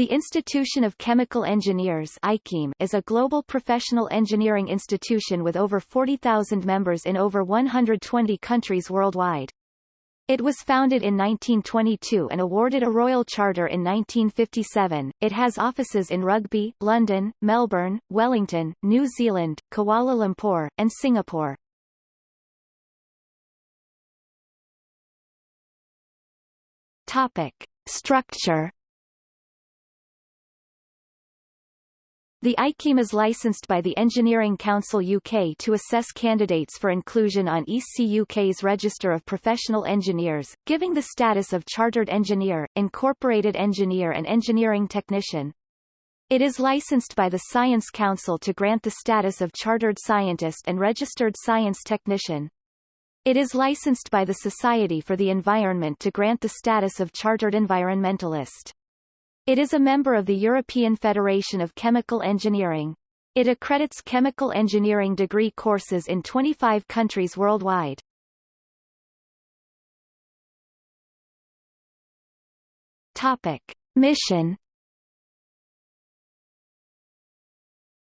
The Institution of Chemical Engineers is a global professional engineering institution with over 40,000 members in over 120 countries worldwide. It was founded in 1922 and awarded a royal charter in 1957. It has offices in Rugby, London, Melbourne, Wellington, New Zealand, Kuala Lumpur, and Singapore. Topic: Structure The IChemE is licensed by the Engineering Council UK to assess candidates for inclusion on EC UK's Register of Professional Engineers, giving the status of Chartered Engineer, Incorporated Engineer and Engineering Technician. It is licensed by the Science Council to grant the status of Chartered Scientist and Registered Science Technician. It is licensed by the Society for the Environment to grant the status of Chartered Environmentalist. It is a member of the European Federation of Chemical Engineering. It accredits chemical engineering degree courses in 25 countries worldwide. Topic. Mission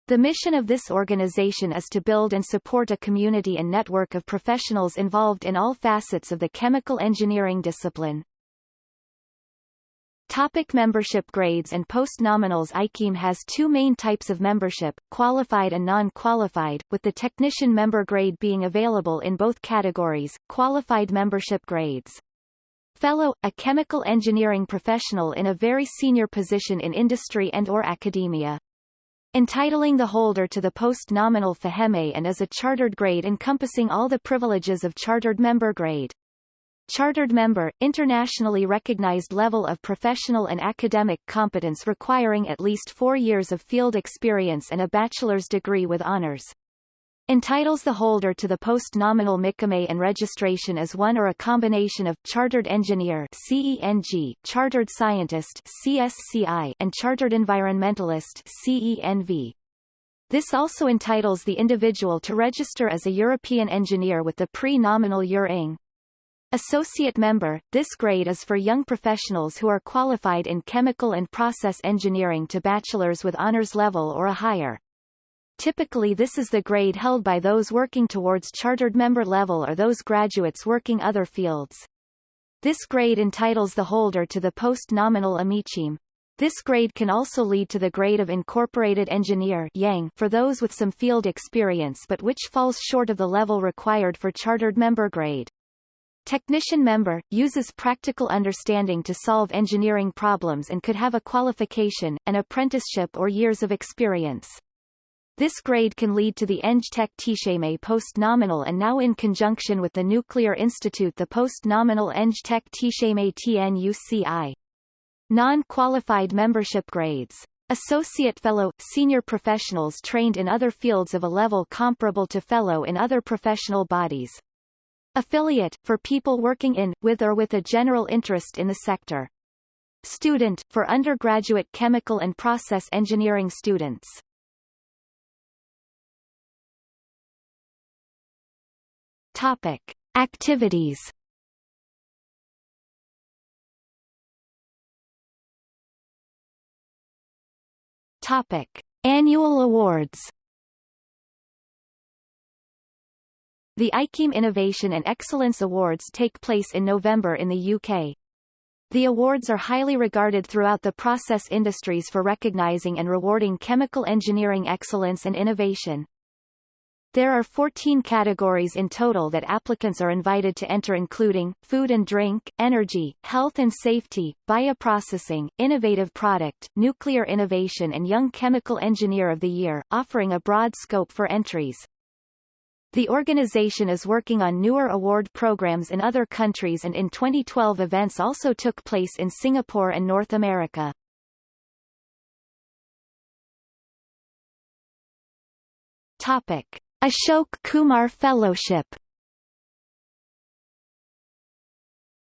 The mission of this organization is to build and support a community and network of professionals involved in all facets of the chemical engineering discipline. Topic membership grades and post-nominals IChemE has two main types of membership, qualified and non-qualified, with the technician member grade being available in both categories, qualified membership grades. Fellow, a chemical engineering professional in a very senior position in industry and or academia. Entitling the holder to the post-nominal FIChemE and is a chartered grade encompassing all the privileges of chartered member grade. Chartered member, internationally recognized level of professional and academic competence requiring at least four years of field experience and a bachelor's degree with honors. Entitles the holder to the post-nominal MIChemE and registration as one or a combination of Chartered Engineer CENG, Chartered Scientist CSCI, and Chartered Environmentalist CENV. This also entitles the individual to register as a European engineer with the pre-nominal EUR-ING. Associate member, this grade is for young professionals who are qualified in chemical and process engineering to bachelor's with honors level or a higher. Typically this is the grade held by those working towards chartered member level or those graduates working other fields. This grade entitles the holder to the post-nominal AMIChemE. This grade can also lead to the grade of Incorporated Engineer IEng for those with some field experience but which falls short of the level required for chartered member grade. Technician member, uses practical understanding to solve engineering problems and could have a qualification, an apprenticeship or years of experience. This grade can lead to the Eng Tech TIChemE post-nominal and now in conjunction with the Nuclear Institute the post-nominal Eng Tech TIChemE TNUCI. Non-qualified membership grades. Associate Fellow, senior professionals trained in other fields of a level comparable to Fellow in other professional bodies. Affiliate, for people working in, with or with a general interest in the sector. Student, for undergraduate chemical and process engineering students. Topic. Activities Topic. Annual awards The IChemE Innovation and Excellence Awards take place in November in the UK. The awards are highly regarded throughout the process industries for recognizing and rewarding chemical engineering excellence and innovation. There are 14 categories in total that applicants are invited to enter including, food and drink, energy, health and safety, bioprocessing, innovative product, nuclear innovation and young chemical engineer of the year, offering a broad scope for entries. The organization is working on newer award programs in other countries and in 2012 events also took place in Singapore and North America. Topic. Ashok Kumar Fellowship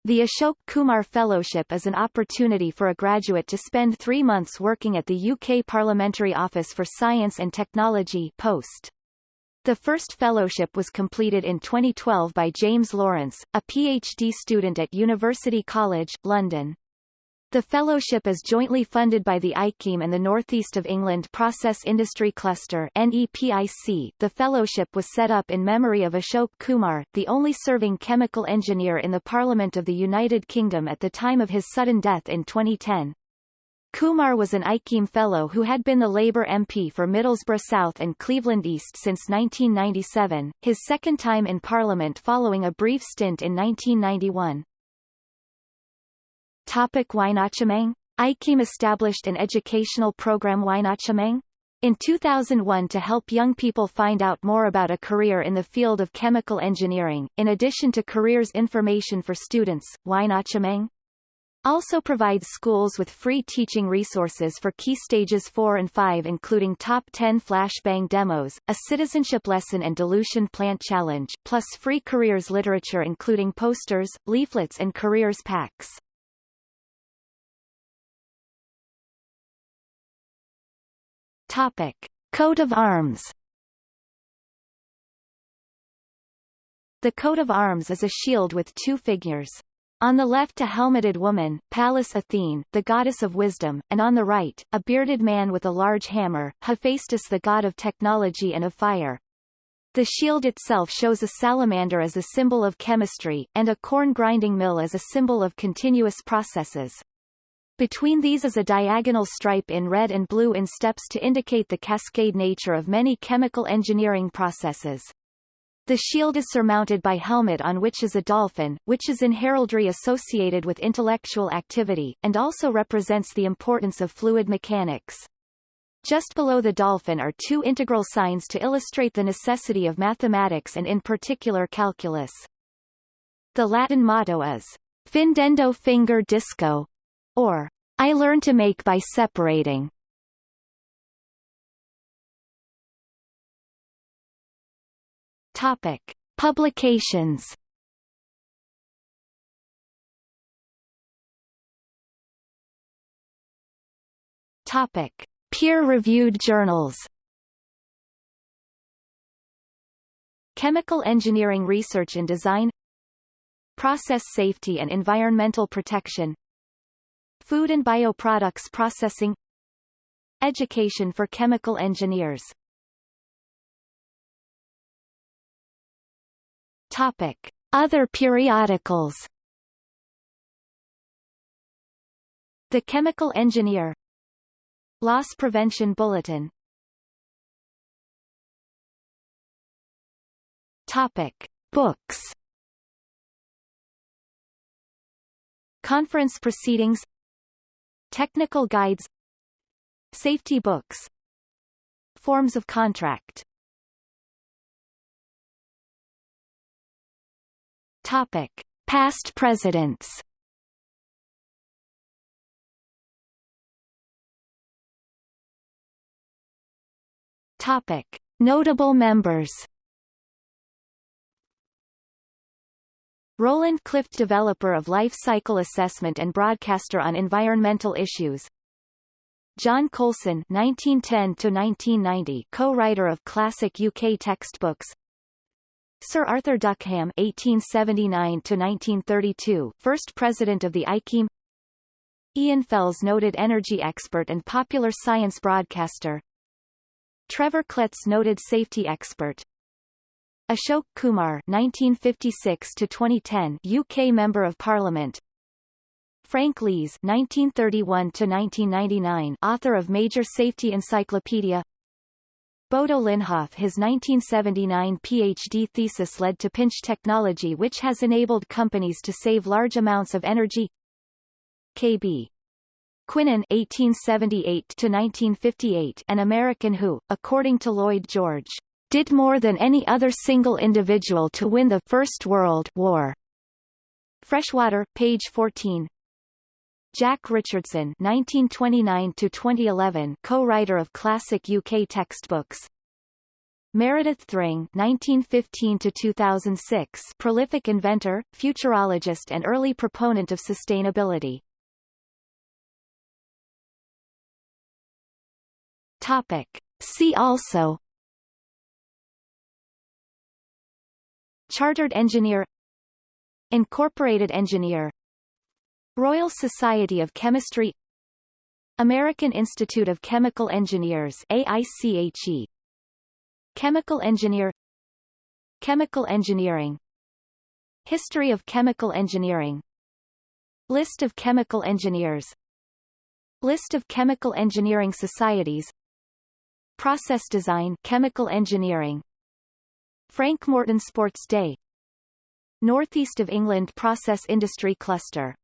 The Ashok Kumar Fellowship is an opportunity for a graduate to spend three months working at the UK Parliamentary Office for Science and Technology post. The first fellowship was completed in 2012 by James Lawrence, a PhD student at University College, London. The fellowship is jointly funded by the IChemE and the Northeast of England Process Industry Cluster NEPIC. The fellowship was set up in memory of Ashok Kumar, the only serving chemical engineer in the Parliament of the United Kingdom at the time of his sudden death in 2010. Kumar was an IChemE Fellow who had been the Labour MP for Middlesbrough South and Cleveland East since 1997, his second time in Parliament following a brief stint in 1991. Topic whynotchemeng IChemE established an educational program whynotchemeng in 2001 to help young people find out more about a career in the field of chemical engineering, in addition to careers information for students, whynotchemeng also provides schools with free teaching resources for key stages 4 and 5 including top 10 flashbang demos, a citizenship lesson and dilution plant challenge, plus free careers literature including posters, leaflets and careers packs. Topic. Coat of arms The coat of arms is a shield with two figures. On the left a helmeted woman, Pallas Athene, the goddess of wisdom, and on the right, a bearded man with a large hammer, Hephaestus the god of technology and of fire. The shield itself shows a salamander as a symbol of chemistry, and a corn grinding mill as a symbol of continuous processes. Between these is a diagonal stripe in red and blue in steps to indicate the cascade nature of many chemical engineering processes. The shield is surmounted by helmet on which is a dolphin, which is in heraldry associated with intellectual activity, and also represents the importance of fluid mechanics. Just below the dolphin are two integral signs to illustrate the necessity of mathematics and in particular calculus. The Latin motto is, Findendo fingere disco, or I learn to make by separating. Topic: Publications. Topic: Peer-reviewed journals. Chemical Engineering Research and Design Process Safety and Environmental Protection Food and bioproducts processing Education for chemical engineers Topic. Other periodicals. The Chemical Engineer. Loss Prevention Bulletin. Topic. Books. Conference proceedings. Technical guides. Safety books. Forms of contract Topic. Past presidents Topic. Notable members Roland Clift developer of life cycle assessment and broadcaster on environmental issues John Coulson 1910-1990 co-writer of classic UK textbooks Sir Arthur Duckham 1879-1932 first president of the IChemE Ian Fells noted energy expert and popular science broadcaster. Trevor Kletz noted safety expert. Ashok Kumar (1956–2010), UK Member of Parliament. Frank Lees (1931–1999), author of Major Safety Encyclopedia Bodo Linnhoff His 1979 PhD thesis led to pinch technology which has enabled companies to save large amounts of energy KB Quinan 1878 to 1958 an American who according to Lloyd George did more than any other single individual to win the First World War. Freshwater, page 14. Jack Richardson (1929–2011), co-writer of classic UK textbooks. Meredith Thring (1915–2006), prolific inventor, futurologist, and early proponent of sustainability. Topic. See also Chartered engineer Incorporated engineer Royal Society of Chemistry American Institute of Chemical Engineers AICHE Chemical Engineer Chemical Engineering History of Chemical Engineering List of chemical engineers List of chemical engineering societies Process design chemical engineering Frank Morton Sports Day Northeast of England Process Industry Cluster